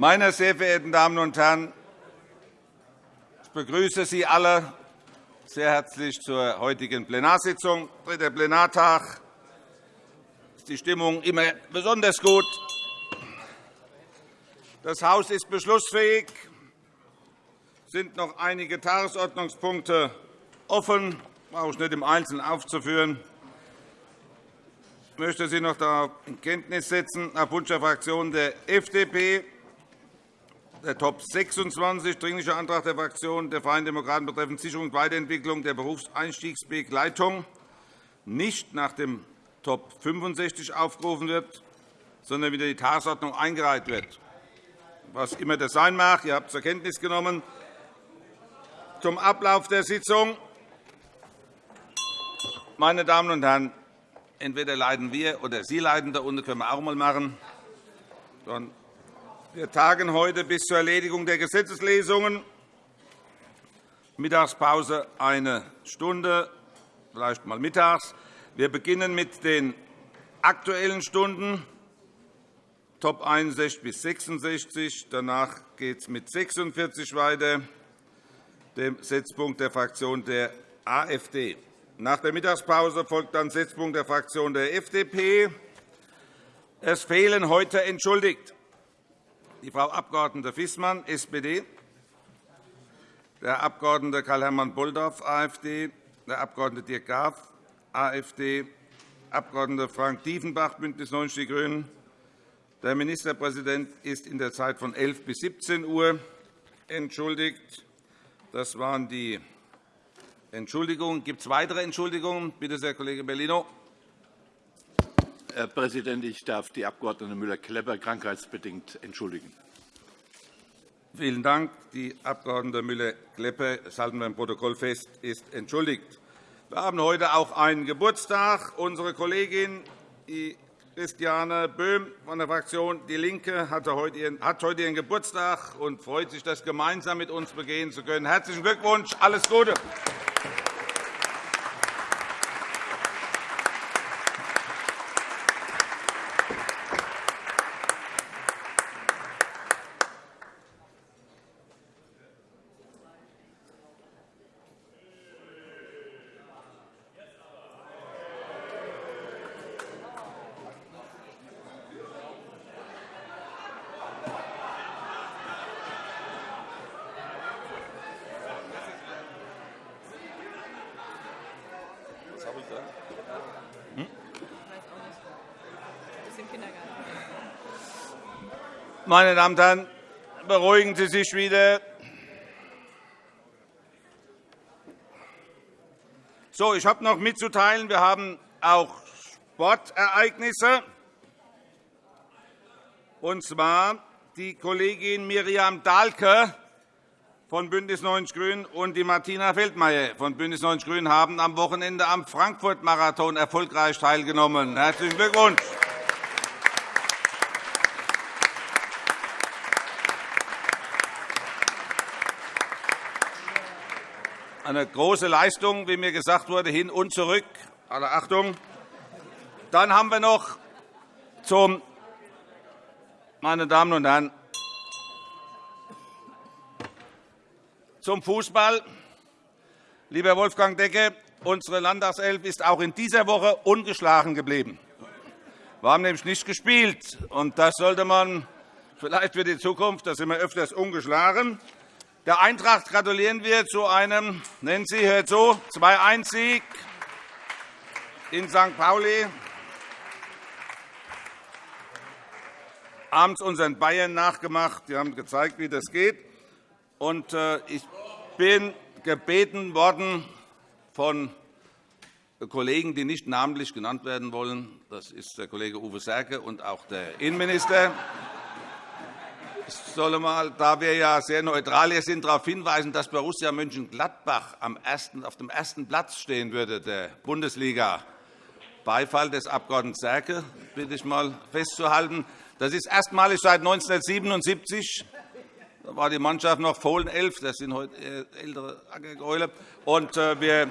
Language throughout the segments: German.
Meine sehr verehrten Damen und Herren, ich begrüße Sie alle sehr herzlich zur heutigen Plenarsitzung. Dritter Plenartag ist die Stimmung immer besonders gut. Das Haus ist beschlussfähig. Es sind noch einige Tagesordnungspunkte offen. Das brauche ich nicht im Einzelnen aufzuführen. Ich möchte Sie noch darauf in Kenntnis setzen, nach Wunsch der Fraktion der FDP Top 26, Dringlicher Antrag der Fraktion der Freien Demokraten betreffend Sicherung und Weiterentwicklung der Berufseinstiegsbegleitung nicht nach dem Top 65 aufgerufen wird, sondern wieder die Tagesordnung eingereiht wird. Was immer das sein mag, ihr habt zur Kenntnis genommen. Zum Ablauf der Sitzung. Meine Damen und Herren, entweder leiden wir oder Sie leiden darunter, können wir auch einmal machen. Wir tagen heute bis zur Erledigung der Gesetzeslesungen. Mittagspause eine Stunde, vielleicht mal mittags. Wir beginnen mit den Aktuellen Stunden, Top 61 bis 66. Danach geht es mit 46 weiter, dem Setzpunkt der Fraktion der AfD. Nach der Mittagspause folgt dann Setzpunkt der Fraktion der FDP. Es fehlen heute entschuldigt die Frau Abg. Fissmann, SPD, der Abg. Karl-Hermann Bulldorf, AfD, der Abg. Dirk Graf, AfD, Abg. Frank Diefenbach, BÜNDNIS 90 die GRÜNEN. Der Ministerpräsident ist in der Zeit von 11 bis 17 Uhr entschuldigt. Das waren die Entschuldigungen. Gibt es weitere Entschuldigungen? Bitte sehr, Kollege Bellino. Herr Präsident, ich darf die Abg. Müller-Klepper krankheitsbedingt entschuldigen. Vielen Dank. Die Abg. Müller-Klepper, das halten wir im Protokoll fest, ist entschuldigt. Wir haben heute auch einen Geburtstag. Unsere Kollegin Christiane Böhm von der Fraktion DIE LINKE hat heute ihren Geburtstag und freut sich, das gemeinsam mit uns begehen zu können. Herzlichen Glückwunsch, alles Gute! Meine Damen und Herren, beruhigen Sie sich wieder. So, ich habe noch mitzuteilen, wir haben auch Sportereignisse. Und zwar die Kollegin Miriam Dahlke von BÜNDNIS 90 die GRÜNEN und die Martina Feldmayer von BÜNDNIS 90 die GRÜNEN haben am Wochenende am Frankfurt-Marathon erfolgreich teilgenommen. Herzlichen Glückwunsch! eine große Leistung, wie mir gesagt wurde, hin und zurück. Alle Achtung. Dann haben wir noch zum, meine Damen und Herren, zum Fußball. Lieber Wolfgang Decke, unsere Landtagself ist auch in dieser Woche ungeschlagen geblieben. Wir haben nämlich nicht gespielt. und Das sollte man vielleicht für die Zukunft, da sind wir öfters ungeschlagen, der Eintracht gratulieren wir zu einem, nennen Sie, hört zu, 2-1-Sieg in St. Pauli. Abends unseren Bayern nachgemacht. Die haben gezeigt, wie das geht. Äh, ich bin gebeten worden von Kollegen, die nicht namentlich genannt werden wollen. Das ist der Kollege Uwe Serke und auch der Innenminister. Ich soll mal, da wir ja sehr neutral hier sind, darauf hinweisen, dass Borussia Mönchengladbach auf dem ersten Platz stehen würde der Bundesliga. Beifall des Abg. Serke bitte ich mal festzuhalten. Das ist erstmalig seit 1977. War die Mannschaft noch Fohlen 11. Das sind heute ältere Ackergäule. Und äh, wir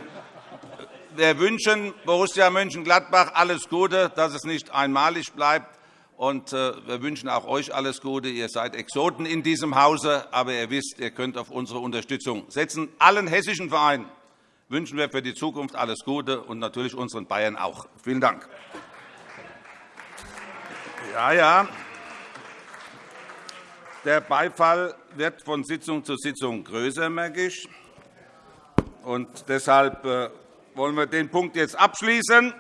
wir wünschen Borussia Mönchengladbach alles Gute, dass es nicht einmalig bleibt Und äh, wir wünschen auch euch alles Gute. Ihr seid Exoten in diesem Hause, aber ihr wisst, ihr könnt auf unsere Unterstützung setzen. Allen hessischen Vereinen wünschen wir für die Zukunft alles Gute und natürlich unseren Bayern auch. Vielen Dank. Ja, ja. Der Beifall wird von Sitzung zu Sitzung größer, merke ich. Und deshalb äh, wollen wir den Punkt jetzt abschließen.